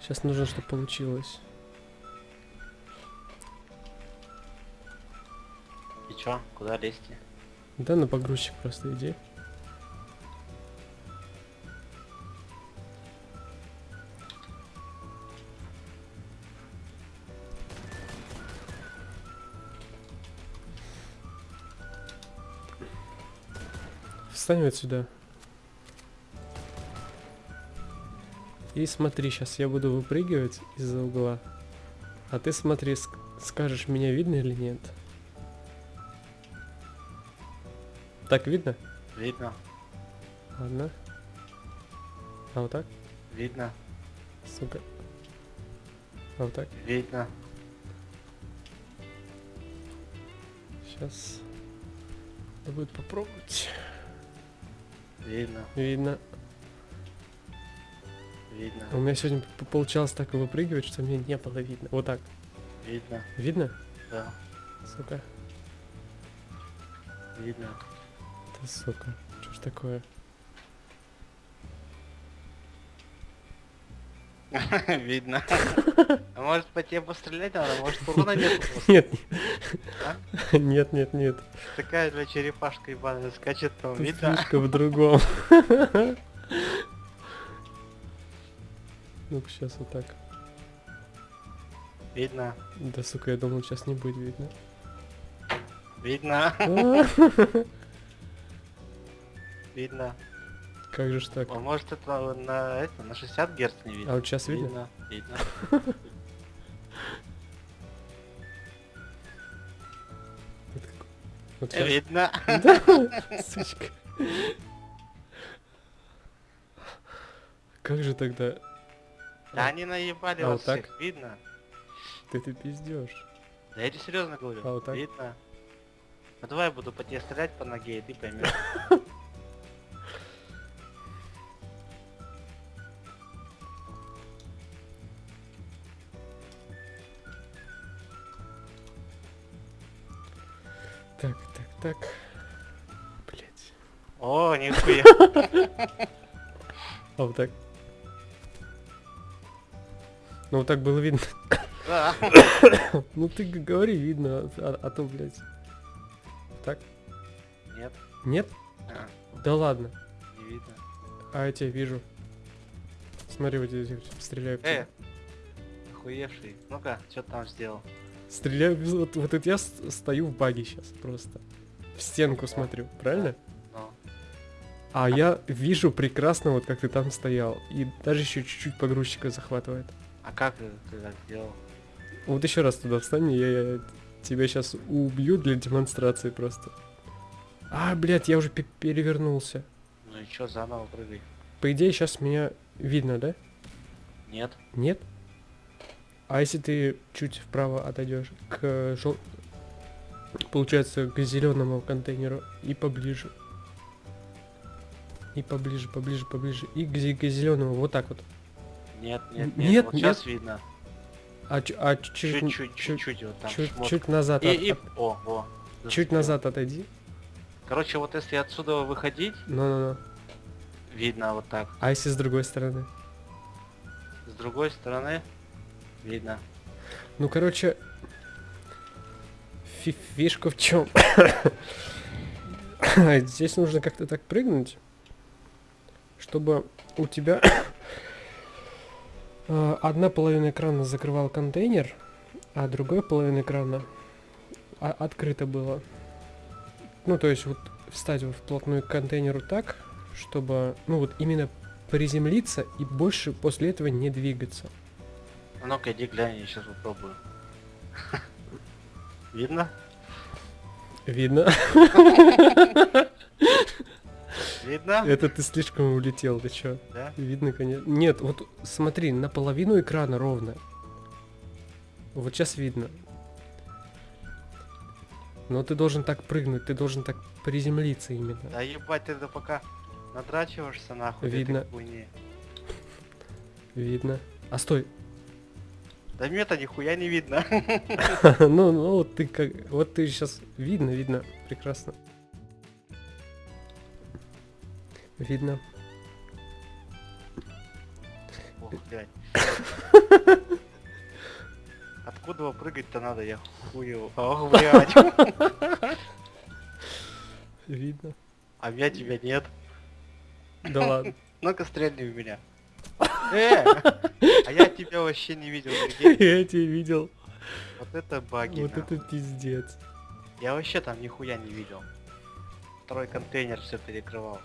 Сейчас нужно, чтобы получилось. И чё, куда лезть? Да, на погрузчик просто иди. Встань вот сюда. И смотри, сейчас я буду выпрыгивать из-за угла. А ты смотри, ск- скажешь, меня видно или нет. Так видно? Видно, Ладно. А вот так? видно, Сука. А вот так? видно. Сейчас. Надо будет попробовать. Видно, Видно. Видно, У меня сегодня получалось так выпрыгивать, что мне не было видно. Вот так. видно, Видно? да, Сука. видно. Ты сука. Что ж такое? Видно. А может по тебе пострелять надо? Может урона нет? Нет. А? Нет, нет, нет. Такая для черепашка ебаная скачет там. Видно? фишка в другом. Ну-ка, сейчас вот так. Видно. Да, сука, я думал, сейчас не будет видно. Видно. А, Видно. Как же ж так? А может это на это на 60 герц не А видно? вот сейчас видно? Видно. Вот Видно. щас. Видно. Да, сучка. Как же тогда? Да они наебали А вас вот так? всех. Видно. Ты ты пиздешь. Да я тебе серьезно говорю. А вот так? Видно. Ну давай я буду по тебе стрелять по ноге, и ты поймешь. Так, так, так. Блять. О, нихуя. А вот так. Ну вот так было видно. Да. Ну ты говори, видно, а, а то, блядь. Так? Нет. Нет? А, Да ладно. Не видно. А я тебя вижу. Смотри, вот здесь стреляю. Э, охуевший. Ну-ка, что ты там сделал? Стреляю, вот, вот это я стою в баге сейчас просто. В стенку смотрю, правильно? Ну, А я вижу прекрасно, вот как ты там стоял. И даже еще чуть-чуть погрузчика захватывает. А как ты так сделал? Вот еще раз туда встань, я, я тебя сейчас убью для демонстрации просто. А, блядь, я уже пе- перевернулся. Ну и чё, заново прыгай. По идее, сейчас меня видно, да? Нет. Нет? А если ты чуть вправо отойдешь к жел... Получается, к зеленому контейнеру и поближе. И поближе, поближе, поближе. И к, к зеленому, вот так вот. Нет, нет, нет. Нет, вот нет. сейчас видно. А, а чуть, Чуть-чуть, чуть, чуть-чуть вот там. чуть, шмот. чуть назад. И, от- и... О, о. чуть зацепил. назад отойди. Короче, вот если отсюда выходить, Ну-ну-ну. видно вот так. А если с другой стороны? С другой стороны, видно. Ну, короче, фи- фишка в чем? Здесь нужно как-то так прыгнуть, чтобы у тебя одна половина экрана закрывал контейнер, а другая половина экрана а- открыто было. Ну, то есть вот встать вот вплотную к контейнеру так, чтобы, ну вот именно приземлиться и больше после этого не двигаться. Ну-ка, иди глянь, я сейчас попробую. Видно? Видно? Видно? Это ты слишком улетел, ты чё? Да? Видно, конечно. Нет, вот смотри, наполовину экрана ровно. Вот сейчас видно. Но ты должен так прыгнуть, ты должен так приземлиться именно. Да ебать, ты это пока надрачиваешься нахуй. Видно. Видно. А стой. Да мне-то нихуя не видно. ну, ну вот ты как. Вот ты сейчас видно, видно. Прекрасно. Видно. Ох, блядь. Откуда его прыгать-то надо, я хую. Ох, блядь. Видно. А меня тебя нет. Да ладно. Ну-ка стрельни в меня. Э! А я тебя вообще не видел. Я тебя видел. Вот это баги. Вот это пиздец. Я вообще там нихуя не видел. Второй контейнер все перекрывал.